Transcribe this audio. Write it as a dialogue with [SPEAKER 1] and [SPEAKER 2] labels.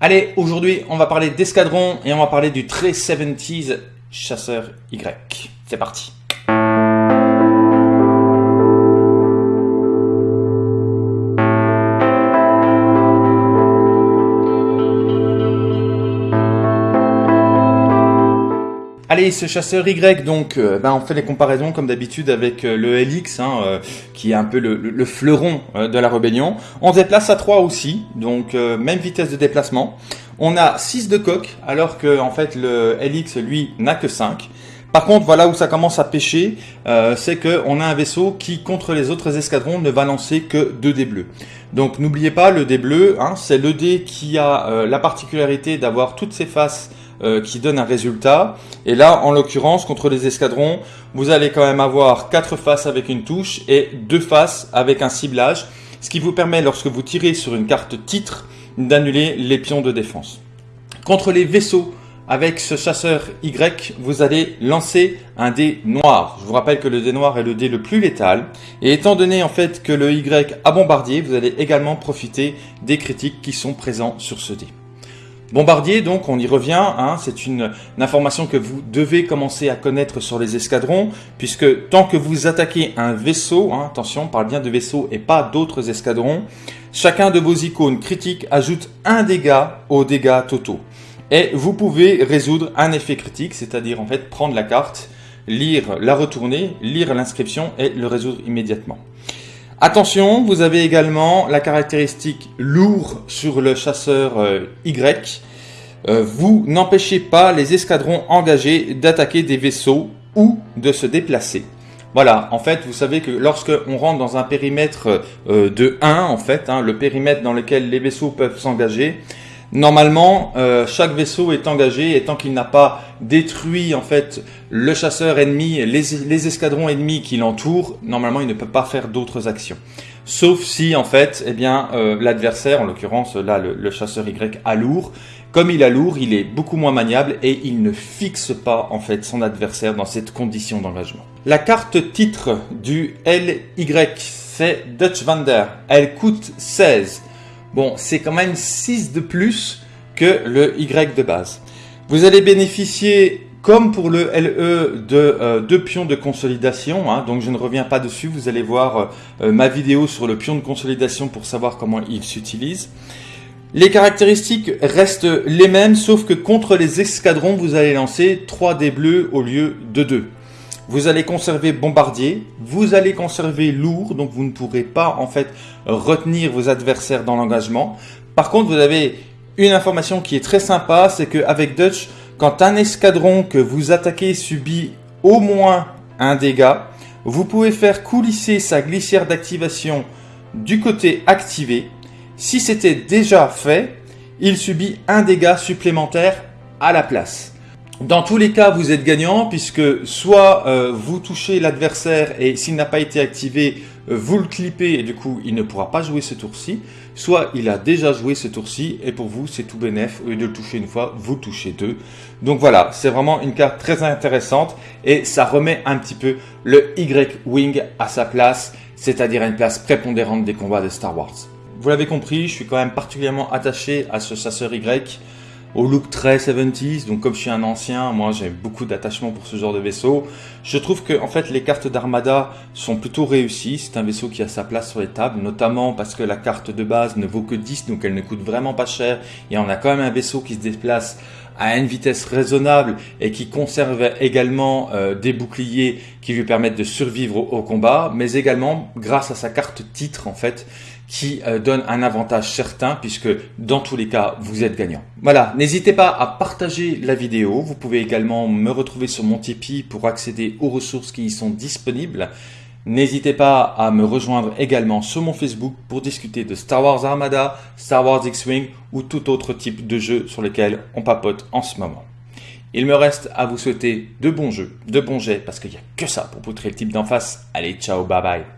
[SPEAKER 1] Allez, aujourd'hui, on va parler d'escadron et on va parler du très 70s chasseur Y. C'est parti. Allez, ce chasseur Y, donc, euh, ben, on fait les comparaisons comme d'habitude avec euh, le LX, hein, euh, qui est un peu le, fleuron de la rébellion. On se déplace à 3 aussi, donc même vitesse de déplacement. On a 6 de coque, alors que en fait le LX, lui, n'a que 5. Par contre, voilà où ça commence à pêcher, c'est qu'on a un vaisseau qui, contre les autres escadrons, ne va lancer que 2 dés bleus. Donc n'oubliez pas, le dé bleu, hein, c'est le dé qui a la particularité d'avoir toutes ses faces euh, qui donne un résultat. Et là, en l'occurrence, contre les escadrons, vous allez quand même avoir quatre faces avec une touche et deux faces avec un ciblage, ce qui vous permet, lorsque vous tirez sur une carte titre, d'annuler les pions de défense. Contre les vaisseaux, avec ce chasseur Y, vous allez lancer un dé noir. Je vous rappelle que le dé noir est le dé le plus létal. Et étant donné en fait que le Y a bombardier, vous allez également profiter des critiques qui sont présents sur ce dé. Bombardier, donc, on y revient, hein, c'est une, information que vous devez commencer à connaître sur les escadrons, puisque tant que vous attaquez un vaisseau, hein, attention, on parle bien de vaisseau et pas d'autres escadrons, chacun de vos icônes critiques ajoute un dégât aux dégâts totaux. Et vous pouvez résoudre un effet critique, c'est-à-dire en fait prendre la carte, lire, la retourner, lire l'inscription et le résoudre immédiatement. Attention, vous avez également la caractéristique lourd sur le chasseur euh, Y. Euh, vous n'empêchez pas les escadrons engagés d'attaquer des vaisseaux ou de se déplacer. Voilà, en fait, vous savez que lorsque on rentre dans un périmètre euh, de 1, en fait, hein, le périmètre dans lequel les vaisseaux peuvent s'engager, Normalement, euh, chaque vaisseau est engagé et tant qu'il n'a pas détruit en fait le chasseur ennemi, les, escadrons ennemis qui l'entourent, normalement il ne peut pas faire d'autres actions. Sauf si en fait, eh bien euh, l'adversaire, en l'occurrence là le, chasseur Y a lourd, comme il a lourd, il est beaucoup moins maniable et il ne fixe pas en fait son adversaire dans cette condition d'engagement. La carte titre du LY, c'est Dutch Vander. Elle coûte 16. Bon, c'est quand même 6 de plus que le Y de base. Vous allez bénéficier, comme pour le LE, de euh, deux pions de consolidation. Hein. donc je ne reviens pas dessus. Vous allez voir euh, ma vidéo sur le pion de consolidation pour savoir comment il s'utilise. Les caractéristiques restent les mêmes, sauf que contre les escadrons, vous allez lancer 3 dés bleus au lieu de 2. Vous allez conserver bombardier, vous allez conserver lourd, donc vous ne pourrez pas en fait retenir vos adversaires dans l'engagement. Par contre, vous avez une information qui est très sympa, c'est qu'avec Dutch, quand un escadron que vous attaquez subit au moins un dégât, vous pouvez faire coulisser sa glissière d'activation du côté activé. Si c'était déjà fait, il subit un dégât supplémentaire à la place. Dans tous les cas, vous êtes gagnant puisque soit euh, vous touchez l'adversaire et s'il n'a pas été activé, euh, vous le clippez et du coup il ne pourra pas jouer ce tour-ci, soit il a déjà joué ce tour-ci et pour vous c'est tout bénef, au lieu de le toucher une fois, vous touchez deux. Donc voilà, c'est vraiment une carte très intéressante et ça remet un petit peu le Y-Wing à sa place, c'est-à-dire une place prépondérante des combats de Star Wars. Vous l'avez compris, je suis quand même particulièrement attaché à ce chasseur Y au look très 70s. Donc comme je suis un ancien, moi j'ai beaucoup d'attachement pour ce genre de vaisseau. Je trouve que en fait les cartes d'Armada sont plutôt réussies. C'est un vaisseau qui a sa place sur les tables, notamment parce que la carte de base ne vaut que 10, donc elle ne coûte vraiment pas cher. Et on a quand même un vaisseau qui se déplace à une vitesse raisonnable et qui conserve également euh, des boucliers qui lui permettent de survivre au, combat, mais également grâce à sa carte titre en fait, qui euh, donne un avantage certain puisque dans tous les cas vous êtes gagnant. Voilà, n'hésitez pas à partager la vidéo, vous pouvez également me retrouver sur mon Tipeee pour accéder aux ressources qui y sont disponibles. N'hésitez pas à me rejoindre également sur mon Facebook pour discuter de Star Wars Armada, Star Wars X-Wing ou tout autre type de jeu sur lequel on papote en ce moment. Il me reste à vous souhaiter de bons jeux, de bons jets, parce qu'il n'y a que ça pour poutrer le type d'en face. Allez, ciao, bye bye